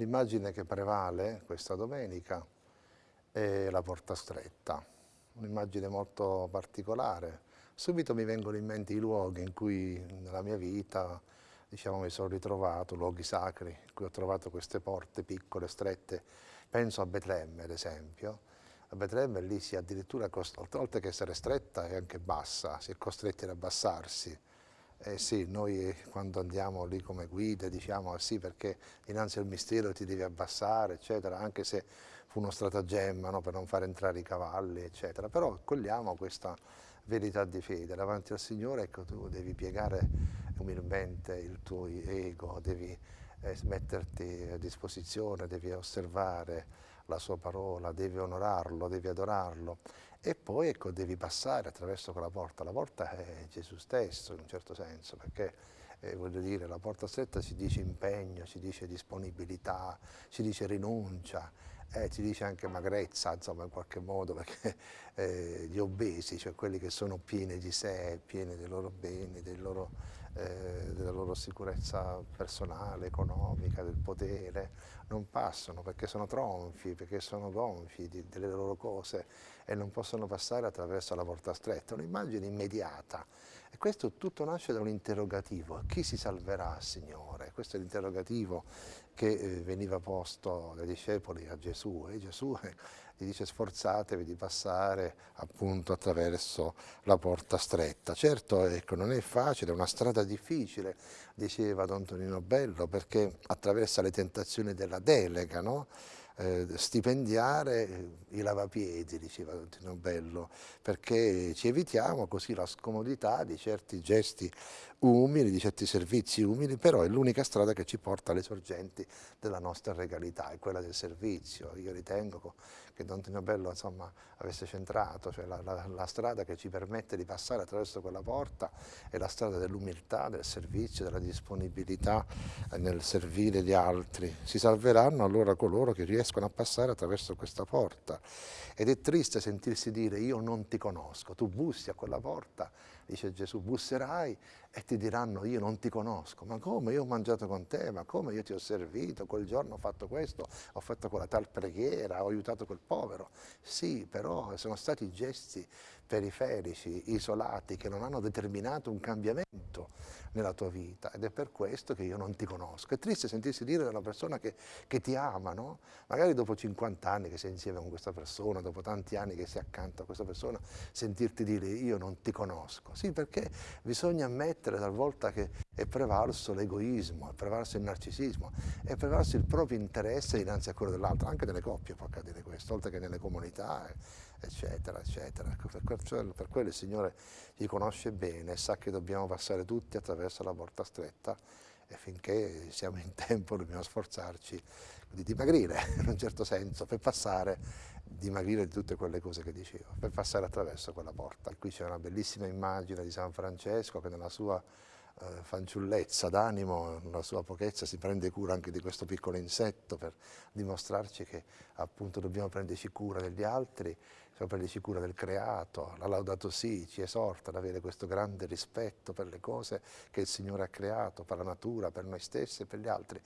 L'immagine che prevale questa domenica è la porta stretta, un'immagine molto particolare. Subito mi vengono in mente i luoghi in cui nella mia vita diciamo, mi sono ritrovato, luoghi sacri, in cui ho trovato queste porte piccole, strette. Penso a Betlemme, ad esempio. A Betlemme lì si è addirittura, oltre che essere stretta, è anche bassa, si è costretti ad abbassarsi eh sì, noi quando andiamo lì come guide diciamo ah sì perché dinanzi al mistero ti devi abbassare, eccetera, anche se fu uno stratagemma no, per non far entrare i cavalli, eccetera, però cogliamo questa verità di fede, davanti al Signore ecco tu devi piegare umilmente il tuo ego, devi eh, metterti a disposizione, devi osservare la sua parola, devi onorarlo, devi adorarlo e poi ecco, devi passare attraverso quella porta. La porta è Gesù stesso in un certo senso perché eh, voglio dire, la porta stretta si dice impegno, si dice disponibilità, si dice rinuncia, eh, si dice anche magrezza, insomma, in qualche modo, perché eh, gli obesi, cioè quelli che sono pieni di sé, pieni dei loro beni, dei loro, eh, della loro sicurezza personale, economica, del potere, non passano perché sono tronfi, perché sono gonfi di, delle loro cose e non possono passare attraverso la porta stretta. Un'immagine immediata. E questo tutto nasce da un interrogativo. Chi si salverà, Signore? Questo è l'interrogativo che eh, veniva posto dai discepoli a Gesù e Gesù gli dice sforzatevi di passare appunto attraverso la porta stretta. Certo ecco, non è facile, è una strada difficile, diceva Don Tonino Bello, perché attraversa le tentazioni della delega, no? Eh, stipendiare i lavapiedi, diceva Tino Bello, perché ci evitiamo così la scomodità di certi gesti umili, di certi servizi umili, però è l'unica strada che ci porta alle sorgenti della nostra regalità, è quella del servizio. Io ritengo che Don Tino Bello insomma, avesse centrato, cioè la, la, la strada che ci permette di passare attraverso quella porta è la strada dell'umiltà, del servizio, della disponibilità nel servire gli altri. Si salveranno allora coloro che riescono riescono a passare attraverso questa porta. Ed è triste sentirsi dire io non ti conosco, tu bussi a quella porta, dice Gesù, busserai e ti diranno io non ti conosco, ma come io ho mangiato con te, ma come io ti ho servito, quel giorno ho fatto questo, ho fatto quella tal preghiera, ho aiutato quel povero. Sì, però sono stati gesti periferici, isolati, che non hanno determinato un cambiamento nella tua vita ed è per questo che io non ti conosco. È triste sentirsi dire da una persona che, che ti ama, no? magari dopo 50 anni che sei insieme con questa persona, dopo tanti anni che sei accanto a questa persona, sentirti dire io non ti conosco. Sì, perché bisogna ammettere talvolta che è prevalso l'egoismo, è prevalso il narcisismo, è prevalso il proprio interesse dinanzi a quello dell'altro, anche nelle coppie può accadere questo, oltre che nelle comunità, eccetera, eccetera. Ecco, per, quello il Signore ci conosce bene sa che dobbiamo passare tutti attraverso la porta stretta e finché siamo in tempo dobbiamo sforzarci di dimagrire in un certo senso per passare, dimagrire di tutte quelle cose che dicevo, per passare attraverso quella porta. Qui c'è una bellissima immagine di San Francesco che nella sua eh, fanciullezza d'animo, nella sua pochezza si prende cura anche di questo piccolo insetto per dimostrarci che appunto dobbiamo prenderci cura degli altri, dobbiamo prenderci cura del creato, la Laudato Si ci esorta ad avere questo grande rispetto per le cose che il Signore ha creato, per la natura, per noi stessi e per gli altri.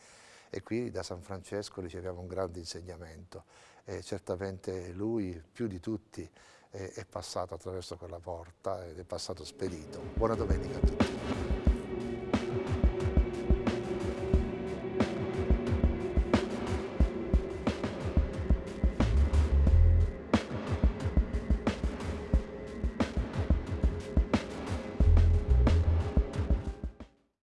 E qui da San Francesco riceviamo un grande insegnamento e certamente lui più di tutti è passato attraverso quella porta ed è passato spedito. Buona domenica a tutti.